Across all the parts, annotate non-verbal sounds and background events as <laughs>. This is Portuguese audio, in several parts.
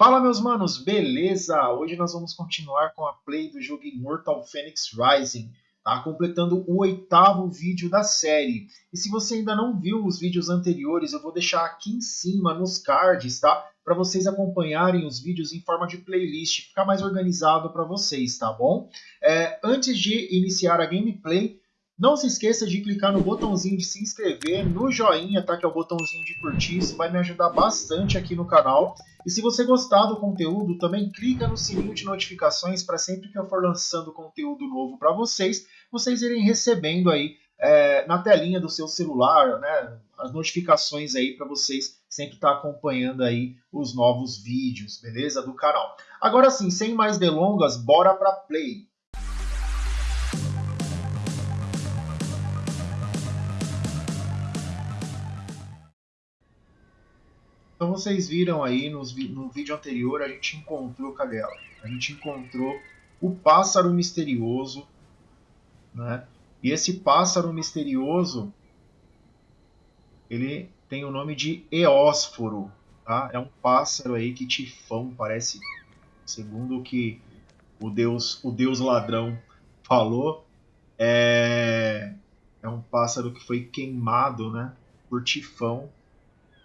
Fala meus manos, beleza? Hoje nós vamos continuar com a play do jogo Immortal Phoenix Rising, tá? Completando o oitavo vídeo da série. E se você ainda não viu os vídeos anteriores, eu vou deixar aqui em cima nos cards, tá? Para vocês acompanharem os vídeos em forma de playlist, ficar mais organizado para vocês, tá bom? É, antes de iniciar a gameplay, não se esqueça de clicar no botãozinho de se inscrever, no joinha, tá? Que é o botãozinho de curtir, isso vai me ajudar bastante aqui no canal. E se você gostar do conteúdo, também clica no sininho de notificações para sempre que eu for lançando conteúdo novo para vocês, vocês irem recebendo aí é, na telinha do seu celular, né? As notificações aí para vocês sempre estar tá acompanhando aí os novos vídeos, beleza? Do canal. Agora sim, sem mais delongas, bora para play. Vocês viram aí nos, no vídeo anterior, a gente encontrou, cadê ela? A gente encontrou o pássaro misterioso, né? E esse pássaro misterioso, ele tem o nome de Eósforo, tá? É um pássaro aí que Tifão parece, segundo o que o deus, o deus ladrão falou, é, é um pássaro que foi queimado, né? Por Tifão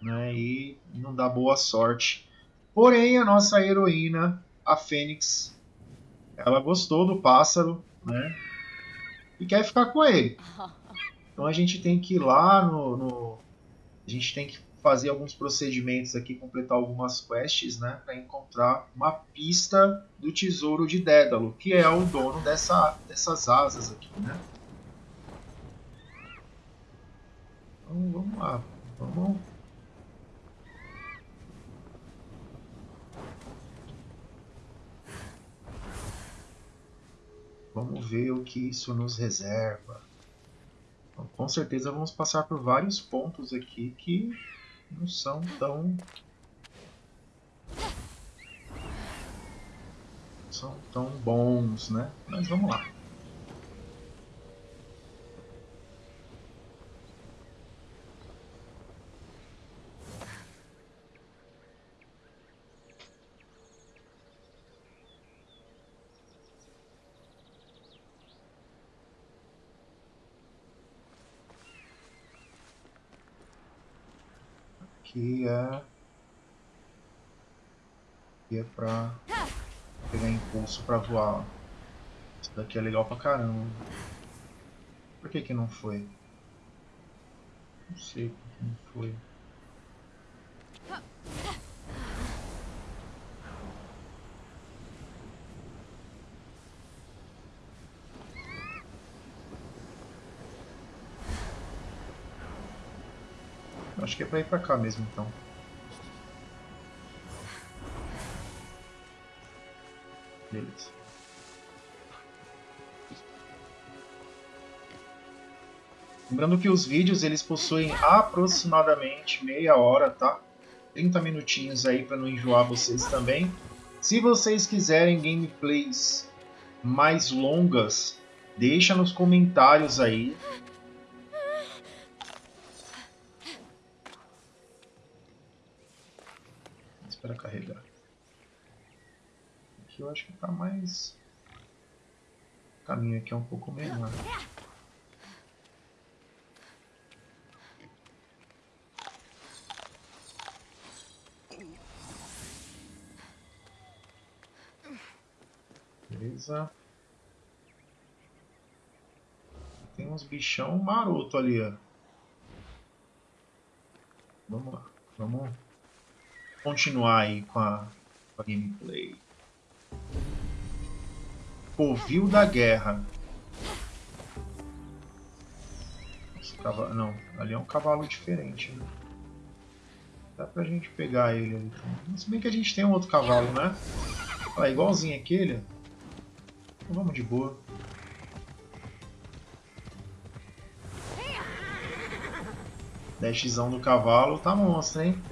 né, e não dá boa sorte. Porém, a nossa heroína, a Fênix, ela gostou do pássaro, né, e quer ficar com ele. Então a gente tem que ir lá no, no a gente tem que fazer alguns procedimentos aqui, completar algumas quests, né, para encontrar uma pista do tesouro de Dédalo, que é o dono dessa, dessas asas aqui, né. Então vamos lá, vamos Vamos ver o que isso nos reserva. Então, com certeza vamos passar por vários pontos aqui que não são tão... são tão bons, né? Mas vamos lá. Aqui é aqui é pra pegar impulso pra voar. Isso daqui é legal pra caramba. Por que que não foi? Não sei por que não foi. Acho que é pra ir pra cá mesmo, então. Beleza. Lembrando que os vídeos eles possuem aproximadamente meia hora, tá? 30 minutinhos aí para não enjoar vocês também. Se vocês quiserem gameplays mais longas, deixa nos comentários aí Aqui eu acho que está mais... O caminho aqui é um pouco menor. Beleza. Tem uns bichão maroto ali, ó. Vamos lá. Vamos continuar aí com a, com a gameplay. Covil da Guerra. Cavalo, não, ali é um cavalo diferente. Né? Dá pra gente pegar ele ali. Então. Se bem que a gente tem um outro cavalo, né? Olha, igualzinho aquele. Então vamos de boa. Dashzão do cavalo tá monstro, hein?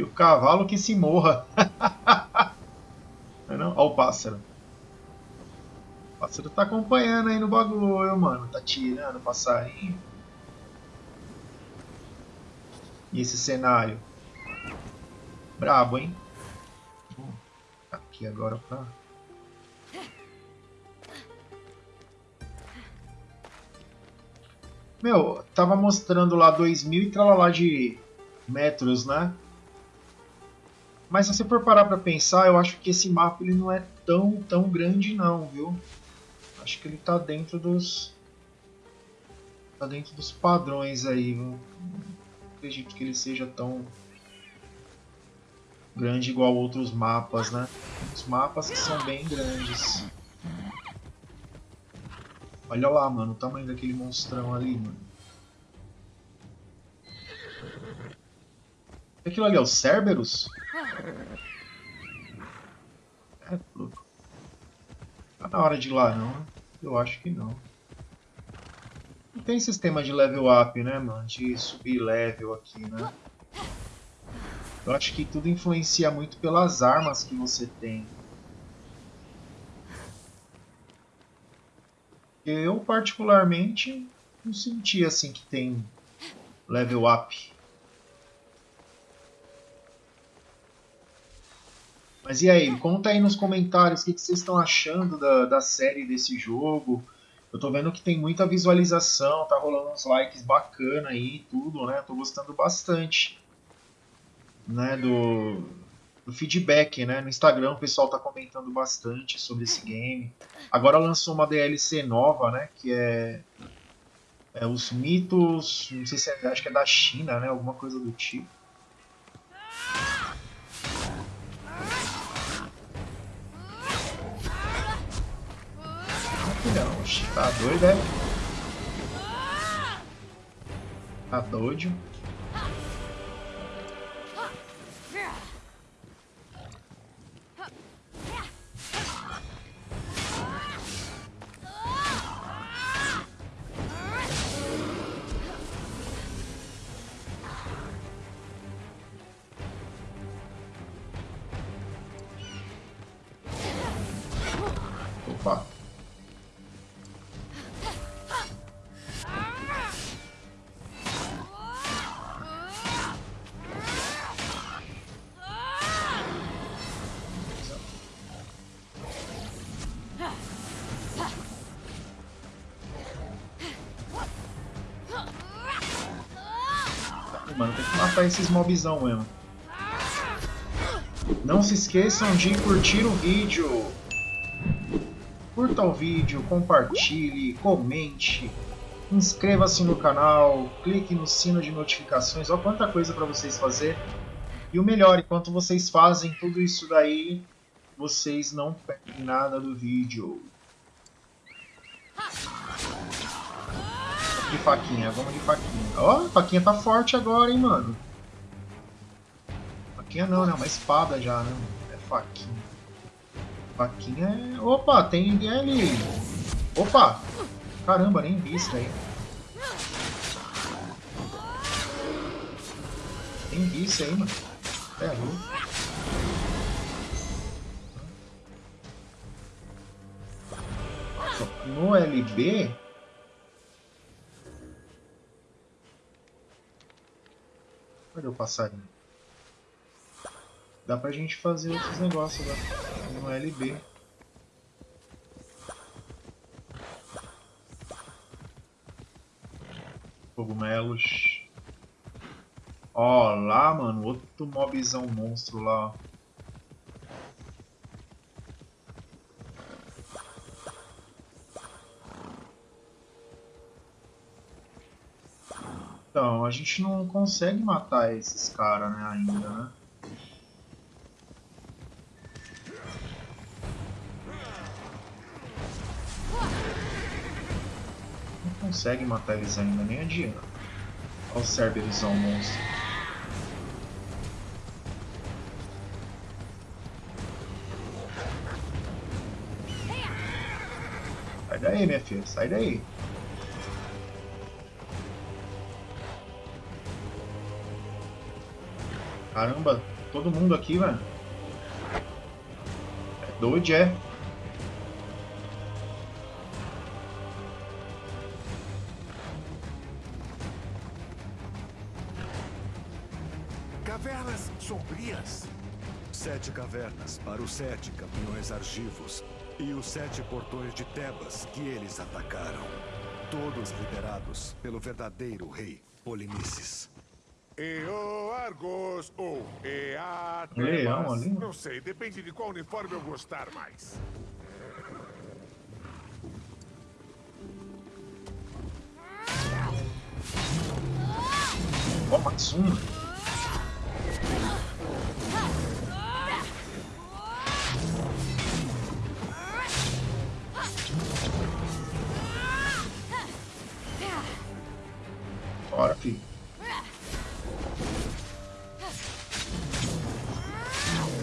E o cavalo que se morra. <laughs> não, é não? Olha o pássaro. O pássaro tá acompanhando aí no bagulho, mano. Tá tirando o passarinho. E esse cenário? Brabo, hein? Vou aqui agora pra... Meu, tava mostrando lá 2000 e tralalá de metros, né? Mas se você for parar pra pensar, eu acho que esse mapa ele não é tão, tão grande não, viu? Acho que ele tá dentro dos... Tá dentro dos padrões aí, viu? Não acredito que ele seja tão grande igual outros mapas, né? Os mapas que são bem grandes. Olha lá, mano, o tamanho daquele monstrão ali, mano. Aquilo ali é o Cerberus? É, louco. Tá na hora de ir lá, não? Eu acho que não. Não tem sistema de level up, né, mano? De subir level aqui, né? Eu acho que tudo influencia muito pelas armas que você tem. Eu, particularmente, não senti assim que tem level up. Mas e aí, conta aí nos comentários o que, que vocês estão achando da, da série desse jogo. Eu tô vendo que tem muita visualização, tá rolando uns likes bacana aí e tudo, né? Tô gostando bastante né, do, do feedback, né? No Instagram o pessoal tá comentando bastante sobre esse game. Agora lançou uma DLC nova, né? Que é, é os mitos, não sei se é, acho que é da China, né? Alguma coisa do tipo. Tá doido, é? Tá doido. Mano. Tem que matar esses mobzão mesmo. Não se esqueçam de curtir o vídeo. Curta o vídeo, compartilhe, comente, inscreva-se no canal, clique no sino de notificações. Olha quanta coisa para vocês fazer. E o melhor, enquanto vocês fazem tudo isso daí, vocês não perdem nada do vídeo. de faquinha, vamos de faquinha. Ó, a faquinha tá forte agora, hein, mano. Faquinha não, né? Uma espada já, né? É faquinha. Faquinha é... Opa, tem ali. Opa! Caramba, nem vi isso aí. Nem vi isso aí, mano. É louco. No LB, Cadê o passarinho? Dá pra gente fazer outros negócios lá no LB. Cogumelos. Ó, lá, mano, outro mobzão monstro lá. Então, a gente não consegue matar esses caras, né, ainda, né? Não consegue matar eles ainda, nem adianta. Olha o Cerberusão monstro. Sai daí, minha filha, sai daí. Caramba, todo mundo aqui, velho. É doido, é. Cavernas sombrias. Sete cavernas para os sete campeões argivos e os sete portões de Tebas que eles atacaram. Todos liderados pelo verdadeiro rei Polinices. Eo Argos ou Ea Leão Tebas. ali. Não sei, depende de qual uniforme eu gostar mais. Ó, Matsuma.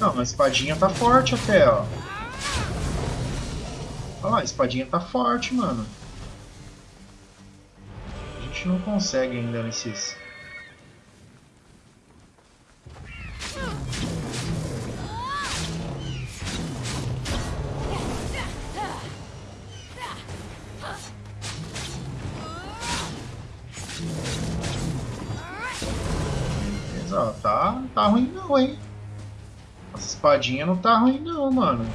Não, a espadinha tá forte até, ó. Olha lá, a espadinha tá forte, mano. A gente não consegue ainda nesses... Tá, tá ruim não, hein? Espadinha não tá ruim não, mano.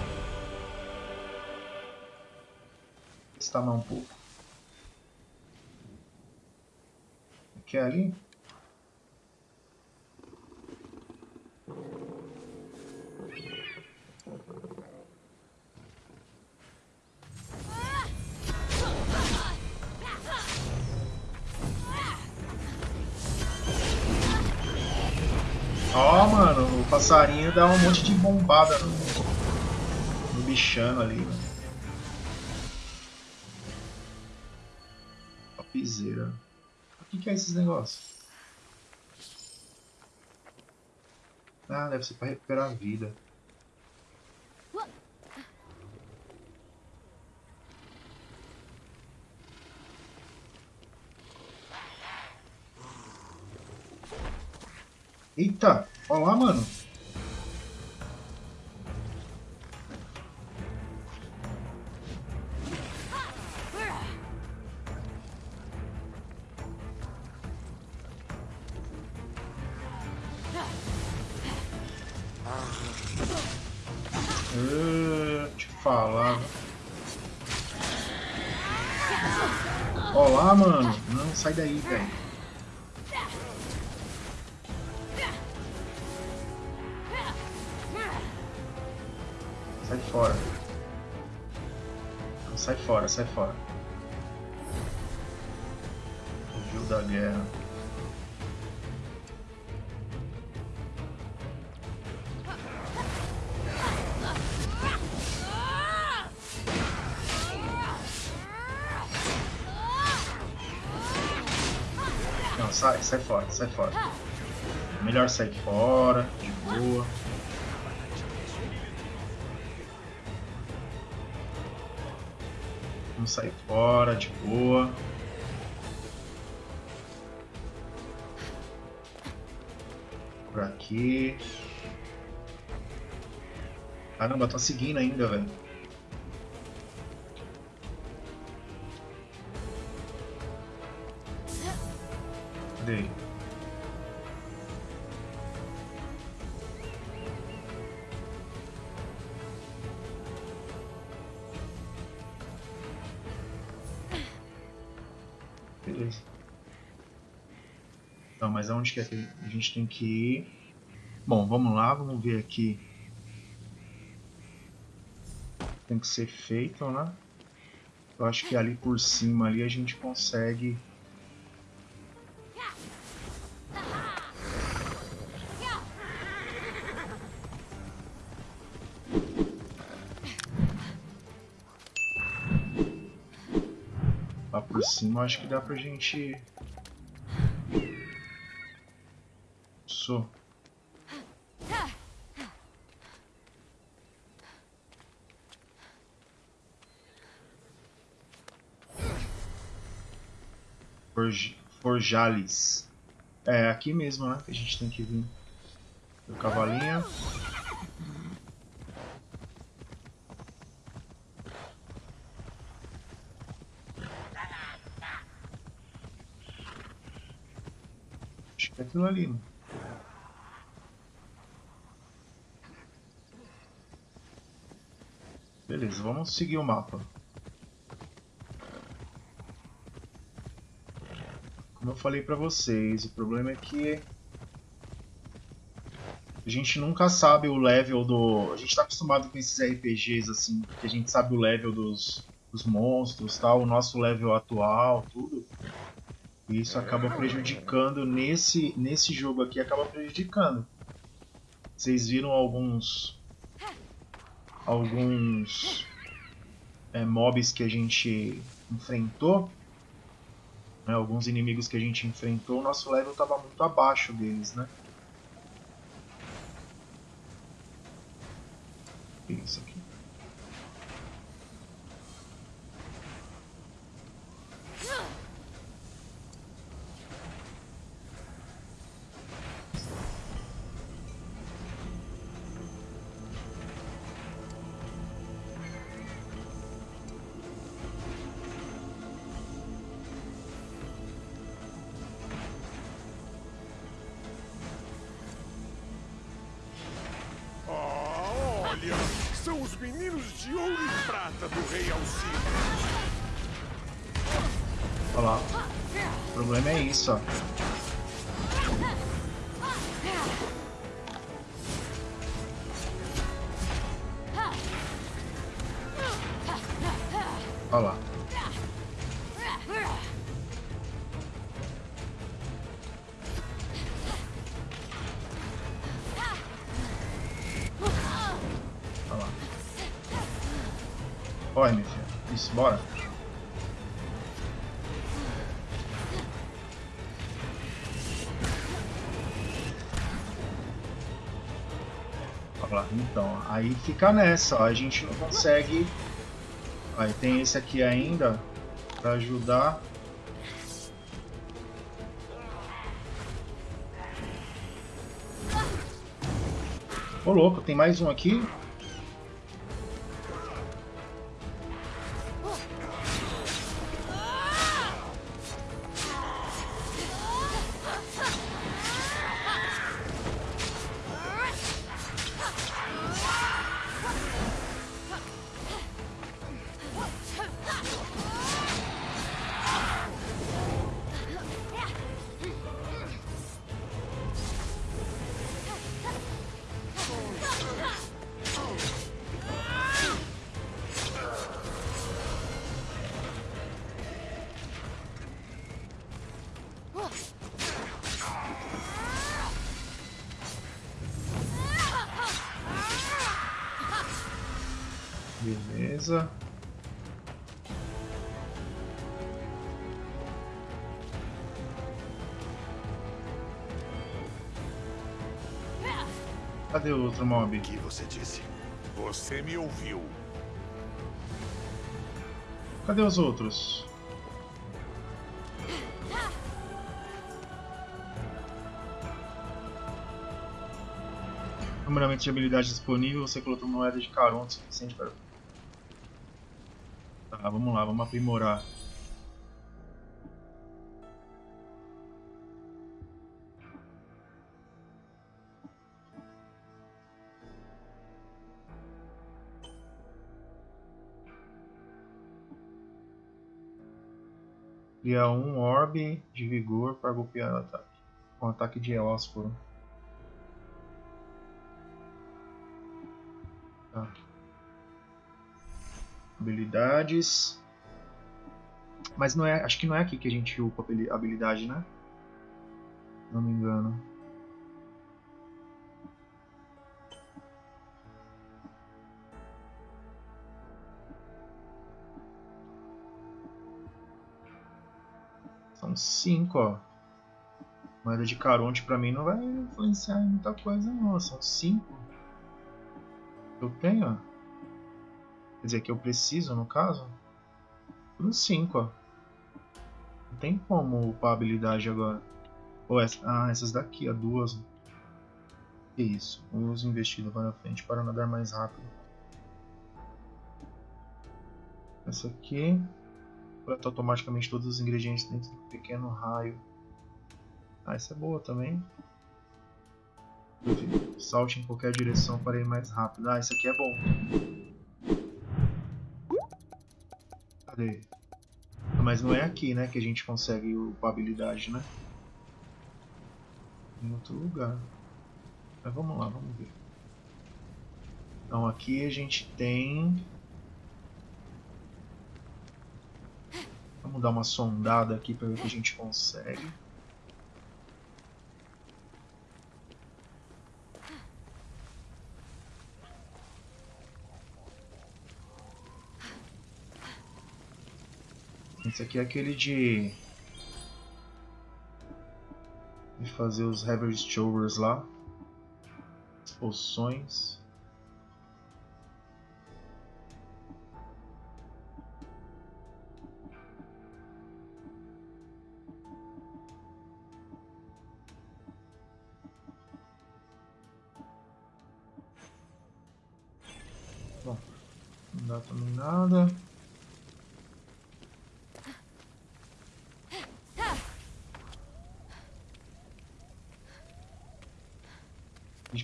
Está mais um pouco. Aqui é ali? Passarinho dá um monte de bombada no, no bichano ali, mano. Topzera. O que, que é esses negócios? Ah, deve ser pra recuperar a vida. Eita, olha lá, mano. Eu falar. Olá, mano. Não, sai daí, velho. Sai fora. Não, sai fora, sai fora. Fugiu da guerra. Sai, fora, sai fora. Melhor sair fora, de boa. Vamos sair fora, de boa. Por aqui. Caramba, tá seguindo ainda, velho. Não, mas aonde é que a gente tem que ir? Bom, vamos lá, vamos ver aqui. Tem que ser feito, né? Eu acho que ali por cima ali a gente consegue. Cima eu acho que dá pra gente. Sou. Forj... Forjales. É aqui mesmo, né? Que a gente tem que vir. O cavalinho. aquilo ali. Né? Beleza, vamos seguir o mapa. Como eu falei pra vocês, o problema é que a gente nunca sabe o level do... A gente tá acostumado com esses RPGs, assim, que a gente sabe o level dos, dos monstros, tal, o nosso level atual, tudo. E isso acaba prejudicando nesse, nesse jogo aqui, acaba prejudicando. Vocês viram alguns alguns é, mobs que a gente enfrentou, né, alguns inimigos que a gente enfrentou, o nosso level estava muito abaixo deles, né? Isso aqui. De ouro e prata do Rei Alcino. Olha lá. O problema é isso, ó. Olha lá. Aí fica nessa, ó, a gente não consegue. Aí tem esse aqui ainda pra ajudar. Ô louco, tem mais um aqui? Beleza. Cadê o outro mob? O que você disse? Você me ouviu. Cadê os outros? Numeramento de habilidade disponível, você colocou moeda de caronte suficiente para... Tá, vamos lá, vamos aprimorar. Cria um orbe de vigor para golpear o ataque. Com ataque de Eósforo. Habilidades. Mas não é. Acho que não é aqui que a gente upa habilidade, né? Não me engano. São cinco, ó. Moeda de Caronte pra mim não vai influenciar em muita coisa não. São cinco. Eu tenho, ó. Quer dizer, que eu preciso, no caso. Tudo cinco, ó. Não tem como upar a habilidade agora. Ou essa, ah, essas daqui, ó. Duas. Que isso. Uso investido para frente para nadar mais rápido. Essa aqui. Coleta automaticamente todos os ingredientes dentro do pequeno raio. Ah, essa é boa também. Salte em qualquer direção para ir mais rápido. Ah, isso aqui é bom. Cadê? Mas não é aqui, né, que a gente consegue upar habilidade, né? Em outro lugar. Mas vamos lá, vamos ver. Então aqui a gente tem... Vamos dar uma sondada aqui para ver o que a gente consegue. Esse aqui é aquele de... De fazer os Heavy Showers lá. Poções.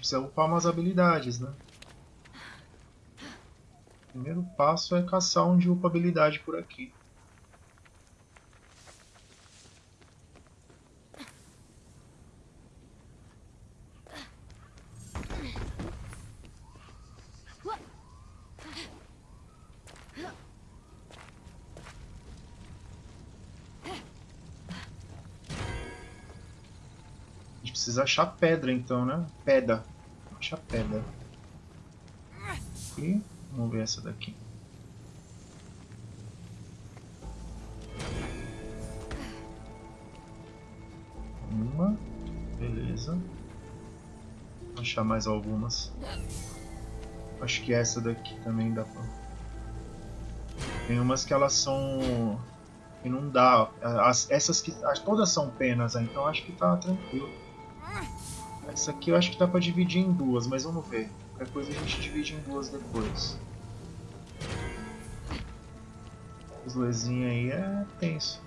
Precisa upar umas habilidades, né? O primeiro passo é caçar onde upa habilidade por aqui. Precisa achar pedra então, né? Pedra. Achar pedra. E vamos ver essa daqui. Uma. Beleza. Vou achar mais algumas. Acho que essa daqui também dá pra... Tem umas que elas são... Que não dá. As, essas que... as- Todas são penas, né? então acho que tá tranquilo. Essa aqui eu acho que dá pra dividir em duas, mas vamos ver. Qualquer coisa a gente divide em duas depois. Os luzinhos aí é tenso.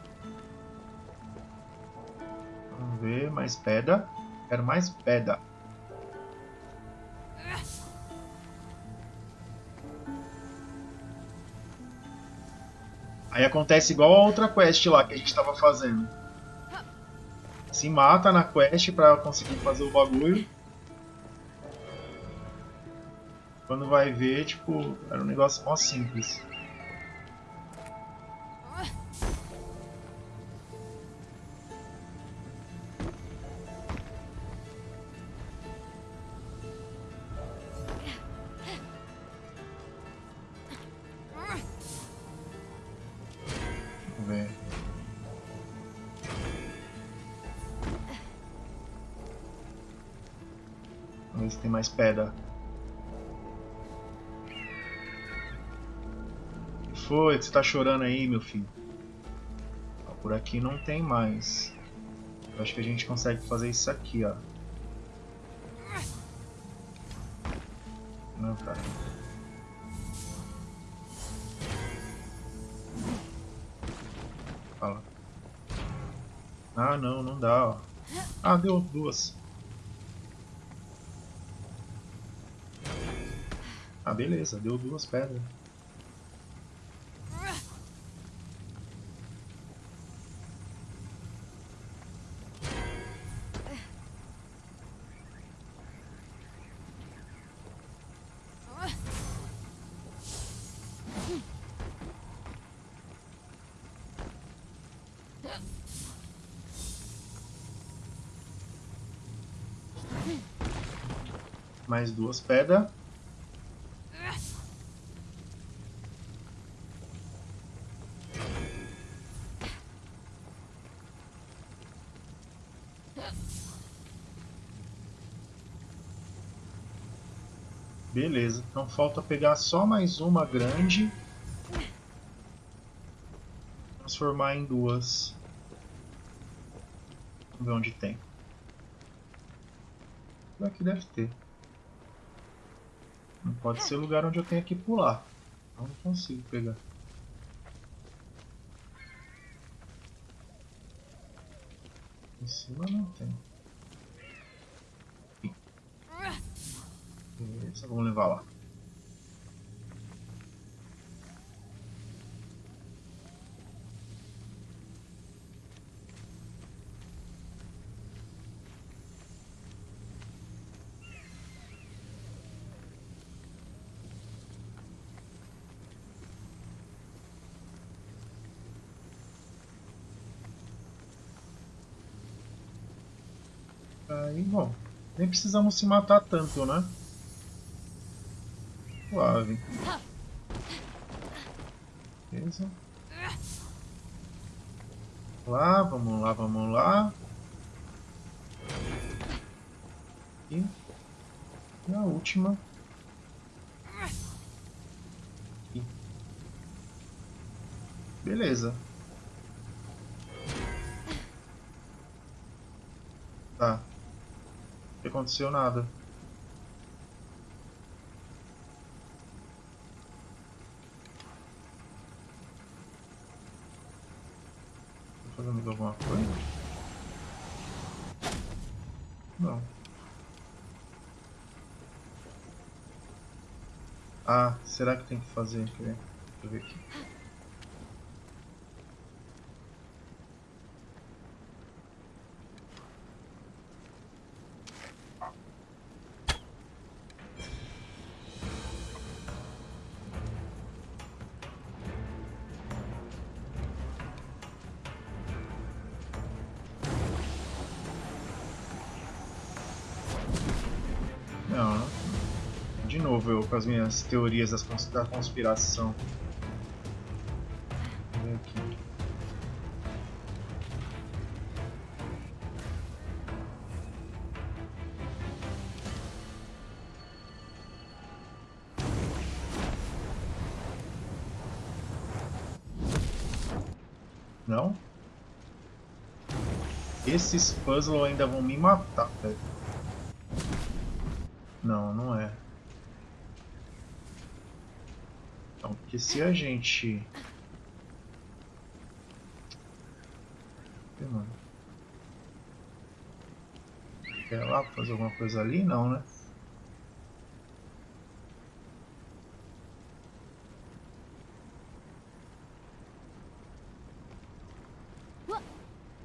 Vamos ver, mais pedra. Quero mais pedra. Aí acontece igual a outra quest lá que a gente tava fazendo. Se mata na quest pra conseguir fazer o bagulho. Quando vai ver, tipo, era um negócio mó simples. Mais pedra. O que foi? você tá chorando aí, meu filho? Por aqui não tem mais. Eu acho que a gente consegue fazer isso aqui, ó. Não, cara. Fala. Ah, não, não dá, ó. Ah, deu duas. Ah, beleza, deu duas pedras. Mais duas pedras. Beleza, então falta pegar só mais uma grande. Transformar em duas. Vamos ver onde tem. Aqui deve ter. Não pode ser lugar onde eu tenho que pular. Eu não consigo pegar. Em cima não tem. só vamos levar lá. Aí, bom, nem precisamos se matar tanto, né? Suave. Beleza. Lá, vamos lá, vamos lá. E, a última. Beleza. Tá. Não aconteceu nada. Tô fazendo alguma coisa? Não. Ah, será que tem que fazer? Deixa eu ver, aqui. Novo eu com as minhas teorias das cons- da conspiração. Ver aqui. Não? Esses puzzles ainda vão me matar, velho. Não, não é. Então, porque se a gente... Quer lá fazer alguma coisa ali? Não, né?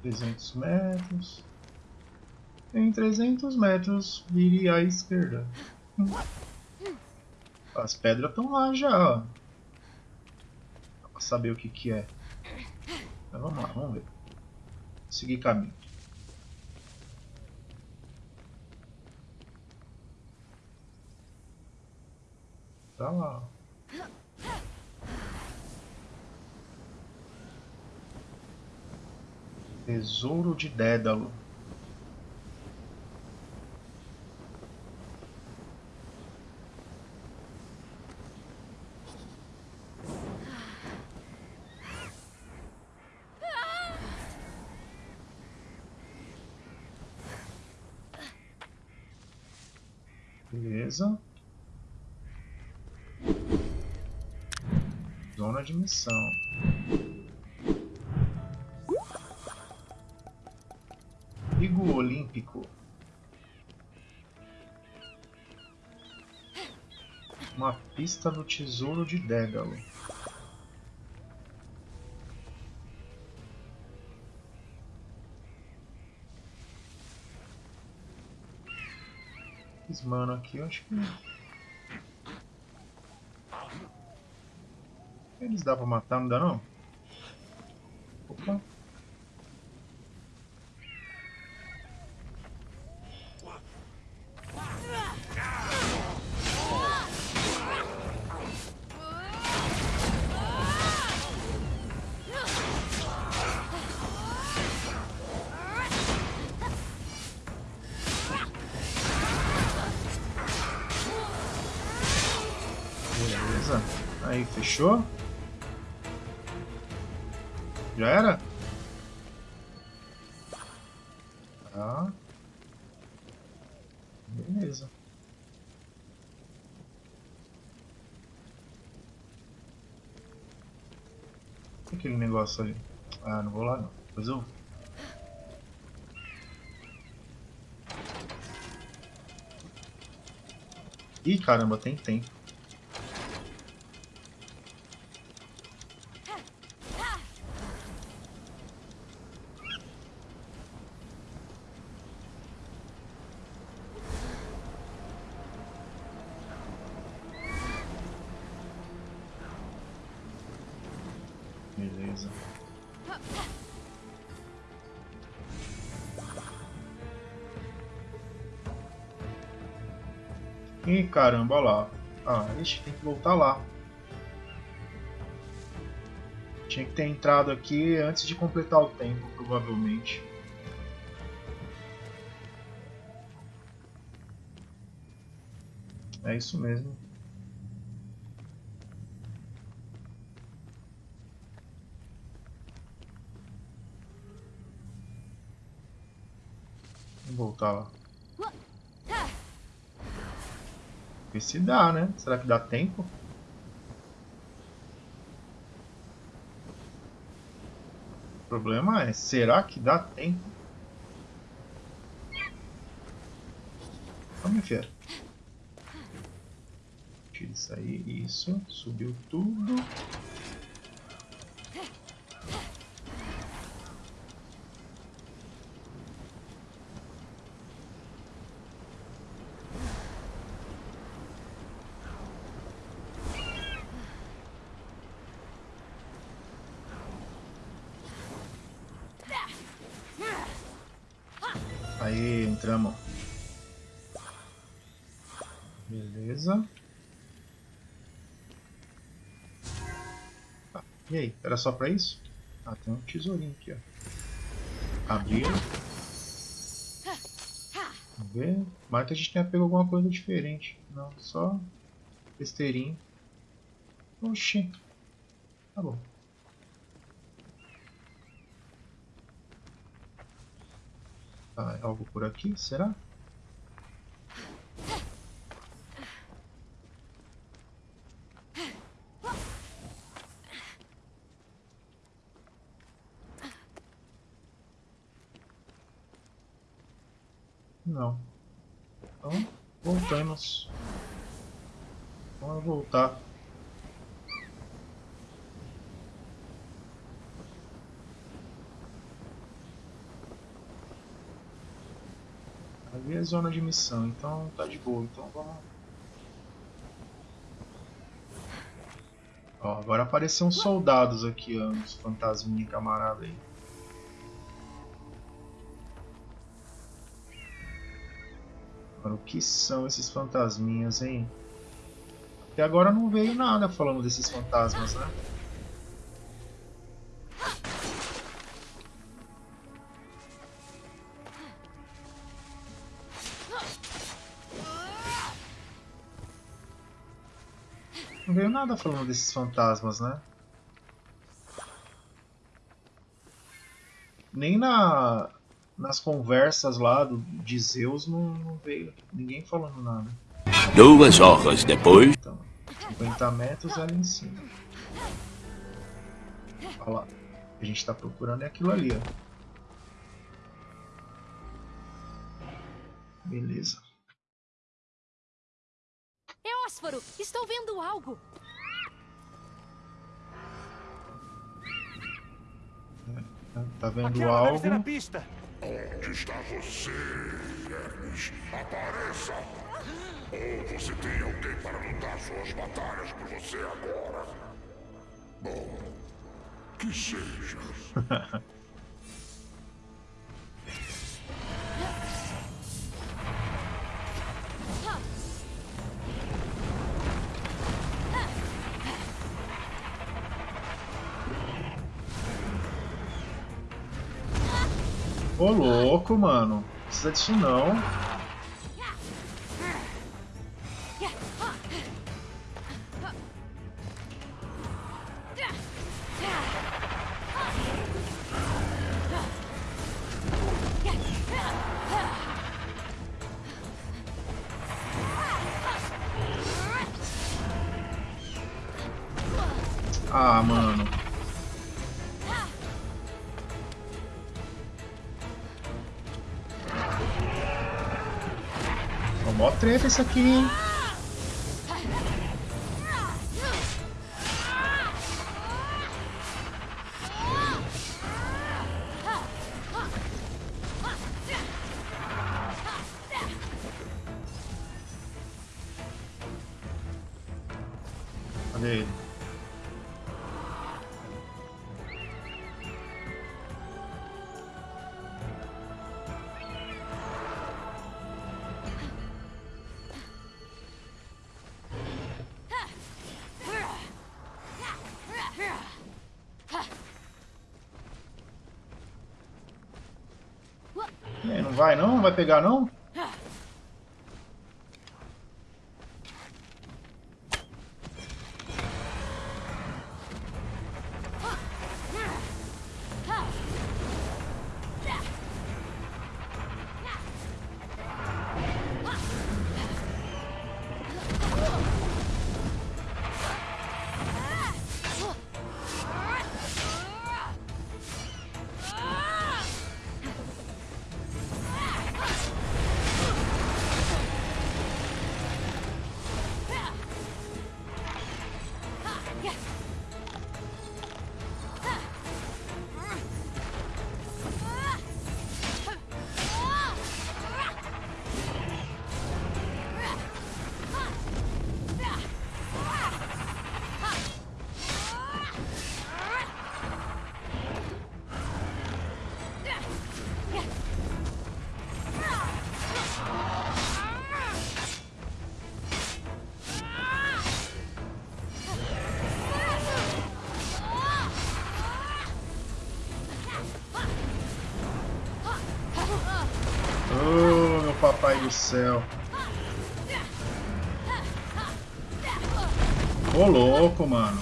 Trezentos metros. Em 300 metros, vire à esquerda. As pedras estão lá já, ó. Pra saber o que que é. Mas vamos lá, vamos ver. Seguir caminho. Tá lá. Tesouro de Dédalo. Beleza. Zona de missão. Pigo Olímpico. Uma pista do tesouro de Dédalo. Esses mano aqui, eu acho que. Eles dá pra matar, não dá não? Opa. Fechou? Já era? Tá. Beleza. Aquele negócio ali? Ah, não vou lá não. Depois eu. Ih, caramba, tem tempo. E Ih, caramba, olha lá. Ah, ixi, tem que voltar lá. Tinha que ter entrado aqui antes de completar o tempo, provavelmente. É isso mesmo. Ver se dá, né? Será que dá tempo? O problema é, será que dá tempo? Vamos ver. Tira isso aí, isso. Subiu tudo. Aí, entramos. Beleza. Ah, e aí, era só pra isso? Ah, tem um tesourinho aqui, ó. Vamos ver. Mas a gente tenha pego alguma coisa diferente. Não, só besteirinho. Oxi. Tá bom. Tá, algo por aqui, será? Não. Então, voltamos. Vamos voltar. Ali é zona de missão, então tá de boa. Então vamos. Ó, agora uns soldados aqui, ó, uns fantasminha camarada aí. O que são esses fantasminhas, hein? Até agora não veio nada falando desses fantasmas, né? Nada falando desses fantasmas, né? Nem na, nas conversas lá do, de Zeus não, não veio ninguém falando nada. Duas horas depois. Então, 50 metros ali em cima. Olha lá. A gente está procurando é aquilo ali, ó. Beleza. Eósforo, estou vendo algo. Tá vendo Aquela deve ser a algo? pista. Onde está você, Hermes? Apareça! Ou você tem alguém para lutar suas batalhas por você agora? Bom, que seja. <laughs> Ô louco, mano. Não precisa disso não. Isso aqui? Cadê ele? Vai não? Não vai pegar não? Do céu. Ô louco, mano.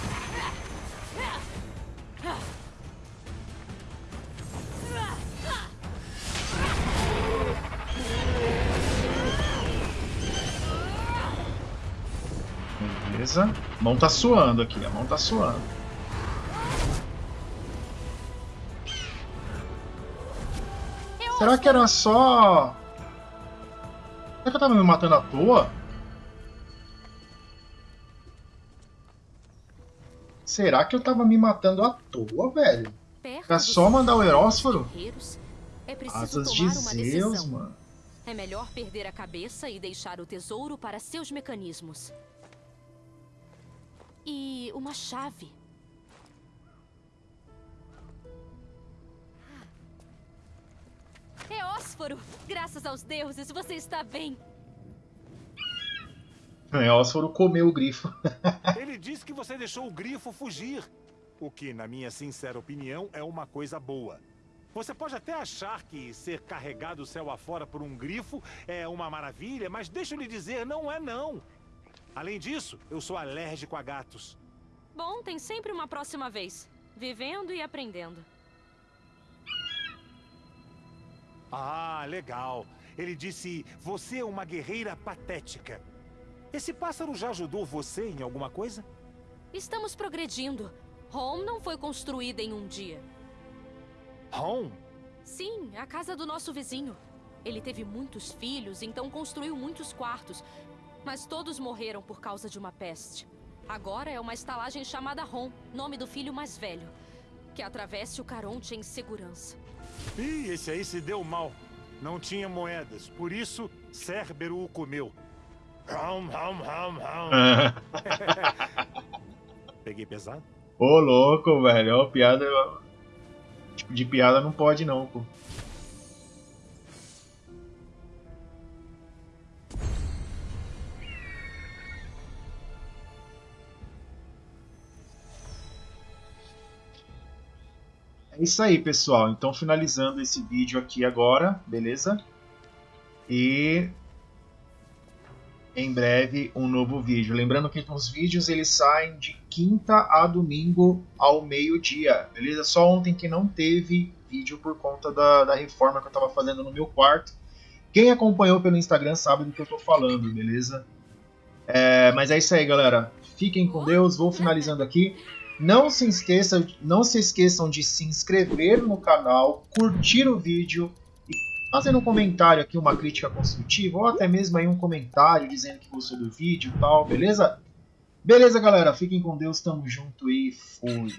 Beleza. A mão tá suando aqui, a mão tá suando. Será que era só. Será que eu tava me matando à toa? Será que eu tava me matando à toa, velho? Era dos só mandar o Herósforo? É Asas de tomar uma Zeus, mano. É melhor perder a cabeça e deixar o tesouro para seus mecanismos. E uma chave. Eósforo! Graças aos deuses, você está bem. Herósforo comeu o grifo. <laughs> Ele disse que você deixou o grifo fugir. O que, na minha sincera opinião, é uma coisa boa. Você pode até achar que ser carregado céu afora por um grifo é uma maravilha, mas deixa eu lhe dizer, não é não. Além disso, eu sou alérgico a gatos. Bom, tem sempre uma próxima vez. Vivendo e aprendendo. Ah, legal. Ele disse, você é uma guerreira patética. Esse pássaro já ajudou você em alguma coisa? Estamos progredindo. Home não foi construída em um dia. Home? Sim, a casa do nosso vizinho. Ele teve muitos filhos, então construiu muitos quartos. Mas todos morreram por causa de uma peste. Agora é uma estalagem chamada Ron, nome do filho mais velho. Que atravesse o Caronte em segurança. Ih, esse aí se deu mal. Não tinha moedas, por isso Cérbero o comeu. Hum, hum, hum, hum. <laughs> Peguei pesado? Ô louco, velho. Ó, piada. Tipo de piada não pode não, pô. É isso aí, pessoal. Então, finalizando esse vídeo aqui agora, beleza? E em breve um novo vídeo. Lembrando que os vídeos eles saem de quinta a domingo ao meio-dia, beleza? Só ontem que não teve vídeo por conta da, da reforma que eu estava fazendo no meu quarto. Quem acompanhou pelo Instagram sabe do que eu estou falando, beleza? É, mas é isso aí, galera. Fiquem com Deus. Vou finalizando aqui. Não se esqueçam, não se esqueçam de se inscrever no canal, curtir o vídeo e fazer um comentário aqui, uma crítica construtiva, ou até mesmo aí um comentário dizendo que gostou do vídeo e tal, beleza? Beleza, galera? Fiquem com Deus, tamo junto e fui!